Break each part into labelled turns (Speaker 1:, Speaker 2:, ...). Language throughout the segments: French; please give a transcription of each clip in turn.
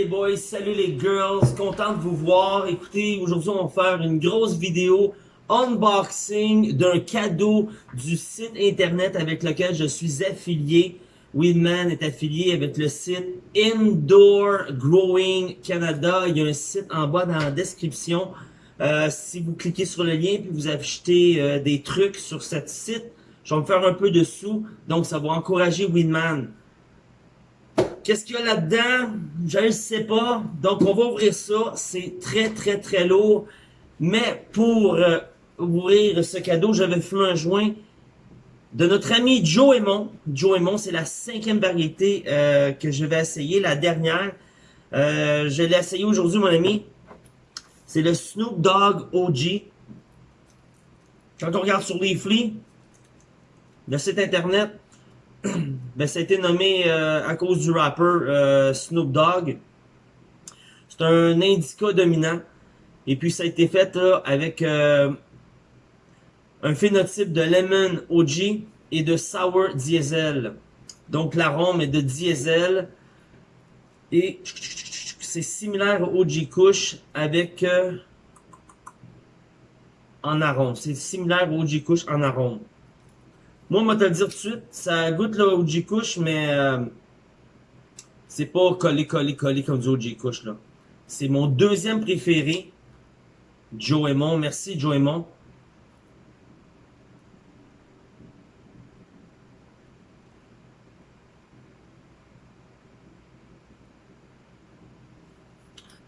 Speaker 1: les boys, salut les girls, content de vous voir. Écoutez, aujourd'hui on va faire une grosse vidéo unboxing d'un cadeau du site internet avec lequel je suis affilié. Winman est affilié avec le site Indoor Growing Canada. Il y a un site en bas dans la description. Euh, si vous cliquez sur le lien puis vous achetez euh, des trucs sur ce site, je vais me faire un peu de sous. Donc ça va encourager Winman. Qu'est-ce qu'il y a là-dedans? Je ne sais pas. Donc, on va ouvrir ça. C'est très, très, très lourd. Mais pour euh, ouvrir ce cadeau, j'avais fait un joint de notre ami Joe Aymon. Joe Aymon, c'est la cinquième variété euh, que je vais essayer, la dernière. Euh, je l'ai essayé aujourd'hui, mon ami. C'est le Snoop Dogg OG. Quand on regarde sur Leafly, le site internet, ben, ça a été nommé euh, à cause du rapper euh, Snoop Dogg. C'est un indica dominant. Et puis ça a été fait avec euh, un phénotype de Lemon OG et de Sour Diesel. Donc l'arôme est de diesel. Et c'est similaire au OG Kush avec en arôme. C'est similaire au OG Kush en arôme. Moi, on va te le dire tout de suite, ça goûte le OG Kush, mais euh, c'est pas collé, collé, collé comme du OG Kush, là. C'est mon deuxième préféré, Joe Aymon. Merci, Joe Aymon.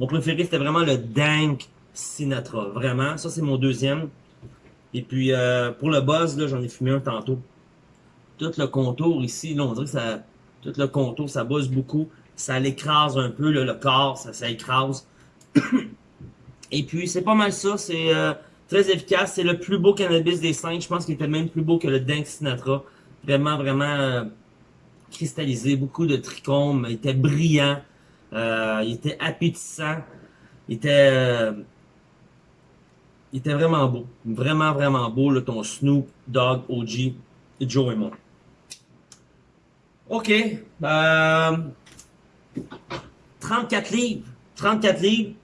Speaker 1: Mon préféré, c'était vraiment le Dank Sinatra. Vraiment, ça, c'est mon deuxième. Et puis, euh, pour le buzz, là, j'en ai fumé un tantôt tout le contour ici, là, on dirait que ça, tout le contour, ça bosse beaucoup. Ça l'écrase un peu, le corps, ça, ça écrase. Et puis, c'est pas mal ça. C'est euh, très efficace. C'est le plus beau cannabis des cinq. Je pense qu'il était même plus beau que le Dank Sinatra. Vraiment, vraiment euh, cristallisé. Beaucoup de trichomes. Il était brillant. Euh, il était appétissant. Il était... il était vraiment beau. Vraiment, vraiment beau, là, ton Snoop Dogg OG Joe et moi. OK. Euh, 34 livres. 34 livres.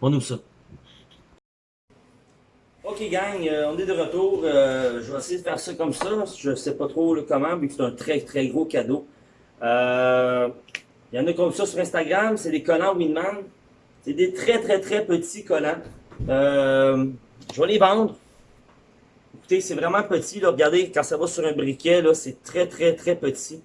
Speaker 1: On ouvre ça. Ok gang, euh, on est de retour. Euh, je vais essayer de faire ça comme ça. Je ne sais pas trop le comment, que c'est un très très gros cadeau. Euh, il y en a comme ça sur Instagram, c'est des collants Winman. C'est des très très très petits collants. je vais les vendre. Écoutez, c'est vraiment petit. Là. Regardez, quand ça va sur un briquet, c'est très, très, très petit.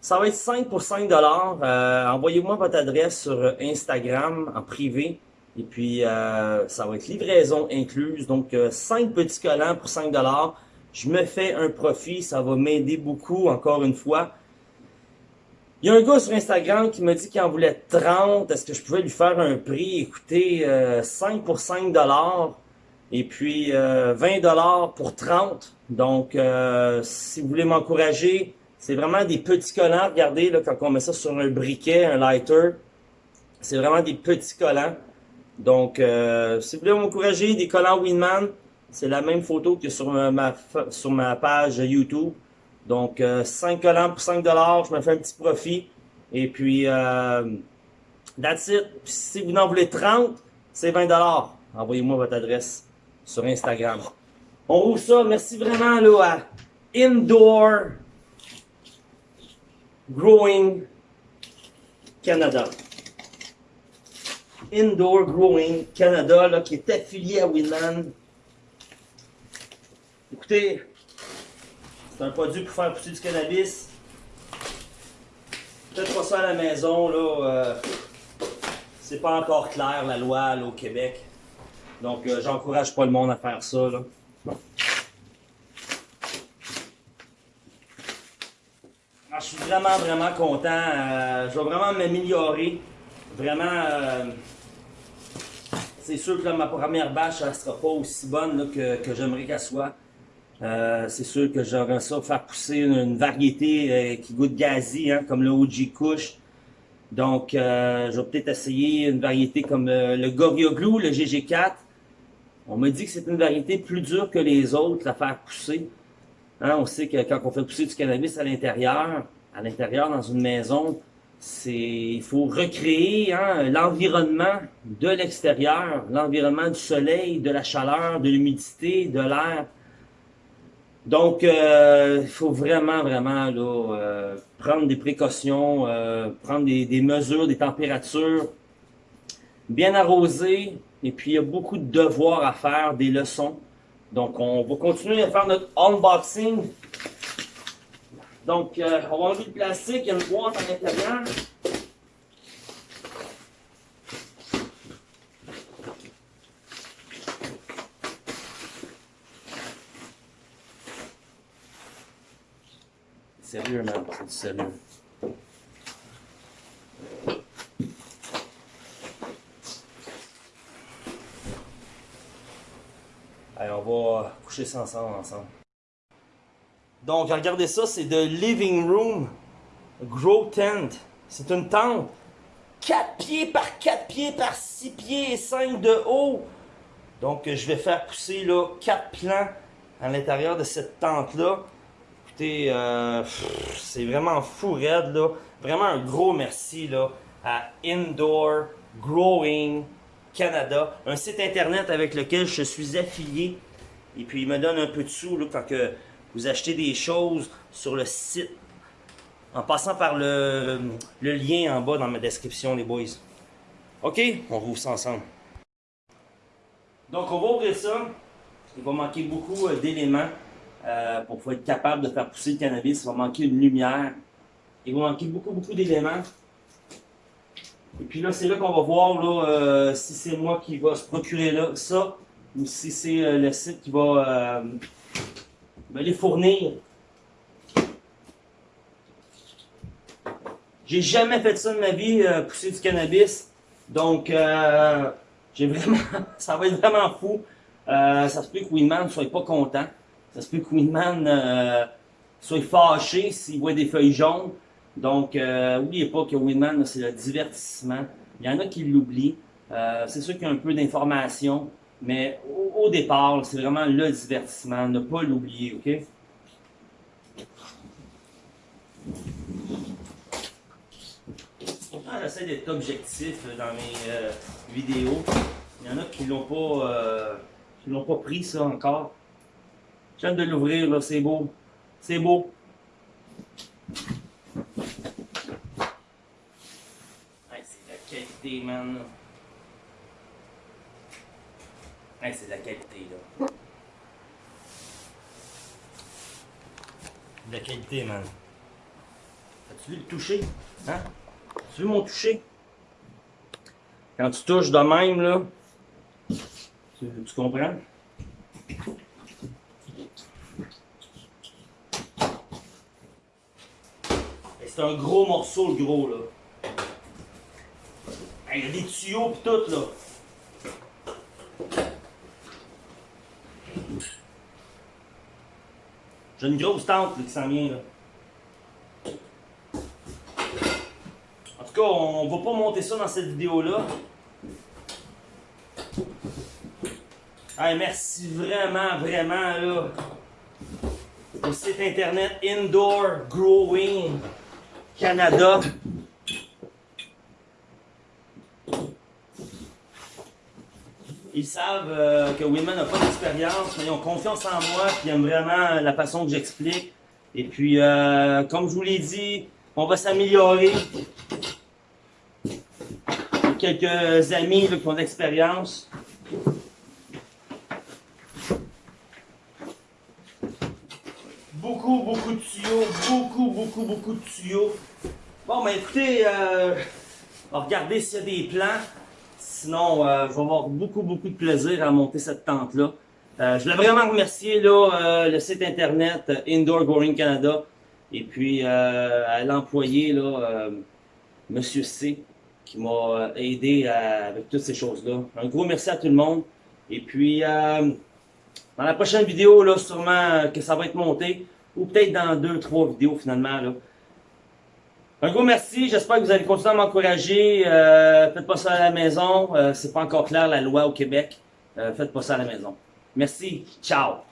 Speaker 1: Ça va être 5 pour 5 euh, Envoyez-moi votre adresse sur Instagram en privé. Et puis, euh, ça va être livraison incluse. Donc, 5 euh, petits collants pour 5 Je me fais un profit. Ça va m'aider beaucoup, encore une fois. Il y a un gars sur Instagram qui m'a dit qu'il en voulait 30. Est-ce que je pouvais lui faire un prix? Écoutez, 5 pour 5 et puis, 20 euh, dollars pour 30. Donc, euh, si vous voulez m'encourager, c'est vraiment des petits collants. Regardez, là, quand on met ça sur un briquet, un lighter, c'est vraiment des petits collants. Donc, euh, si vous voulez m'encourager, des collants Winman, c'est la même photo que sur ma, sur ma page YouTube. Donc, 5 collants pour 5 dollars, je me fais un petit profit. Et puis, that's it. si vous en voulez 30, c'est 20 dollars. Envoyez-moi votre adresse sur Instagram. On roule ça. Merci vraiment là, à Indoor Growing Canada. Indoor Growing Canada, là, qui est affilié à Winman. Écoutez, c'est un produit pour faire pousser du cannabis. Peut-être pas ça à la maison, là. Euh, c'est pas encore clair, la loi, là, au Québec. Donc, euh, j'encourage pas le monde à faire ça. Là. Je suis vraiment, vraiment content. Euh, je vais vraiment m'améliorer. Vraiment, c'est sûr que ma première bâche, elle sera pas aussi bonne que, j'aimerais qu'elle soit. C'est sûr que j'aurais ça faire pousser une, variété qui goûte gazi, hein, comme le OG Kush. Donc, je vais peut-être essayer une variété comme le Gorilla Glue, le GG4. On me dit que c'est une variété plus dure que les autres à faire pousser. Hein, on sait que quand on fait pousser du cannabis à l'intérieur, à l'intérieur dans une maison, c'est il faut recréer hein, l'environnement de l'extérieur, l'environnement du soleil, de la chaleur, de l'humidité, de l'air. Donc, euh, il faut vraiment, vraiment là, euh, prendre des précautions, euh, prendre des, mesures, des températures, bien arroser, et puis il y a beaucoup de devoirs à faire, des leçons. Donc, on va continuer à faire notre unboxing. Donc, on va enlever le plastique, il y a une boîte à l'intérieur. Sérieux. Allez, on va coucher ça ensemble, ensemble. Donc, regardez ça, c'est de Living Room Grow Tent. C'est une tente 4 pieds par 4 pieds par 6 pieds et 5 de haut. Donc, je vais faire pousser là 4 plants à l'intérieur de cette tente-là. Euh, c'est vraiment fou raide, là. Vraiment un gros merci là, à Indoor Growing Canada, un site internet avec lequel je suis affilié. Et puis, il me donne un peu de sous là, quand que vous achetez des choses sur le site en passant par le, le lien en bas dans ma description, les boys. OK? On rouvre ça ensemble. Donc, on va ouvrir ça. Il va manquer beaucoup euh, d'éléments euh, pour être capable de faire pousser le cannabis. Il va manquer une lumière. Il va manquer beaucoup, beaucoup d'éléments. Et puis là, c'est là qu'on va voir là, euh, si c'est moi qui va se procurer là, ça ou si c'est euh, le site qui va me les fournir. J'ai jamais fait ça de ma vie, pousser du cannabis. Donc, j'ai vraiment, ça va être vraiment fou. Ça se peut que Winman ne soit pas content. Ça se peut que Winman euh, soit fâché s'il voit des feuilles jaunes. Donc, n'oubliez pas que Winman, c'est le divertissement. Il y en a qui l'oublient. c'est sûr qu'il y a un peu d'information. Mais au, départ, c'est vraiment le divertissement, ne pas l'oublier, ok? Pourtant, j'essaie d'être objectif dans mes euh, vidéos. Il y en a qui l'ont pas, euh, qui l'ont pas pris ça encore. Je viens de l'ouvrir, là, c'est beau. C'est beau. c'est la qualité, man. c'est de la qualité, là. De la qualité, man. As-tu vu le toucher? Hein? As-tu vu mon toucher? Quand tu touches de même, là, tu comprends? C'est un gros morceau, le gros, là. Il y a des tuyaux pis tout, là. J'ai une grosse tente qui s'en vient. Là. En tout cas, on va pas monter ça dans cette vidéo-là. Hey, merci vraiment, vraiment là, au site internet Indoor Growing Canada. Ils savent euh, que Winman n'a pas d'expérience, mais ils ont confiance en moi, puis ils aiment vraiment la façon que j'explique. Et puis, euh, comme je vous l'ai dit, on va s'améliorer. Quelques amis qui ont de Beaucoup, de tuyaux, beaucoup, beaucoup, beaucoup de tuyaux. Bon, ben écoutez, euh, regardez s'il y a des plans. Sinon, euh, je vais avoir beaucoup, beaucoup de plaisir à monter cette tente-là. Euh, je voulais vraiment remercier là, euh, le site internet Indoor Growing Canada et puis à l'employé, là, Monsieur C, qui m'a aidé avec toutes ces choses-là. Un gros merci à tout le monde. Et puis, dans la prochaine vidéo, là, sûrement que ça va être monté, ou peut-être dans deux, trois vidéos finalement, là, un gros merci, j'espère que vous allez continuer à m'encourager. Euh, faites pas ça à la maison, euh, c'est pas encore clair la loi au Québec. Euh, faites pas ça à la maison. Merci, ciao!